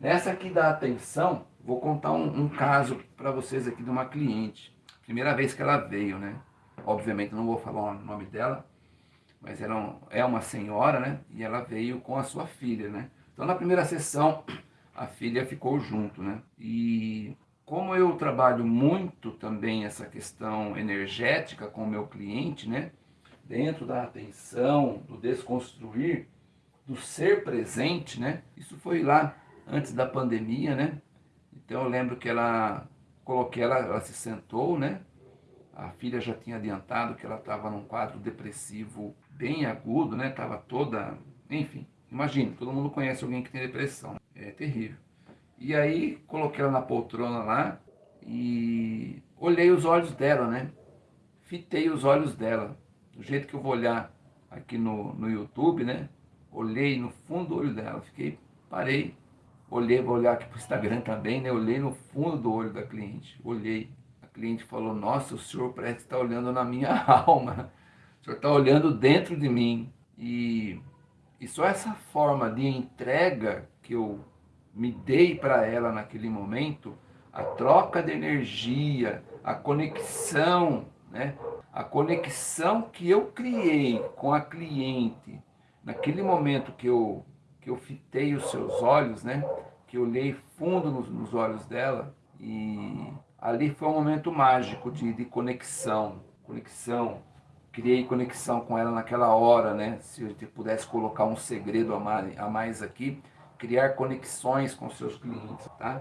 Nessa aqui da atenção, vou contar um, um caso para vocês aqui de uma cliente. Primeira vez que ela veio, né? Obviamente não vou falar o nome dela, mas ela é uma senhora, né? E ela veio com a sua filha, né? Então na primeira sessão, a filha ficou junto, né? E como eu trabalho muito também essa questão energética com o meu cliente, né? Dentro da atenção, do desconstruir, do ser presente, né? Isso foi lá antes da pandemia, né? Então eu lembro que ela, coloquei ela, ela se sentou, né? A filha já tinha adiantado que ela estava num quadro depressivo bem agudo, né? Tava toda, enfim, imagine, todo mundo conhece alguém que tem depressão, é terrível. E aí coloquei ela na poltrona lá e olhei os olhos dela, né? Fitei os olhos dela, do jeito que eu vou olhar aqui no, no YouTube, né? Olhei no fundo do olho dela, fiquei, parei, Olhei, vou olhar aqui para o Instagram também, né? Olhei no fundo do olho da cliente. Olhei. A cliente falou, nossa, o senhor parece estar tá olhando na minha alma. O senhor está olhando dentro de mim. E, e só essa forma de entrega que eu me dei para ela naquele momento, a troca de energia, a conexão, né? A conexão que eu criei com a cliente, naquele momento que eu que eu fitei os seus olhos, né? Que eu olhei fundo nos, nos olhos dela e ali foi um momento mágico de, de conexão, conexão. Criei conexão com ela naquela hora, né? Se eu pudesse colocar um segredo a mais, a mais aqui, criar conexões com seus clientes, tá?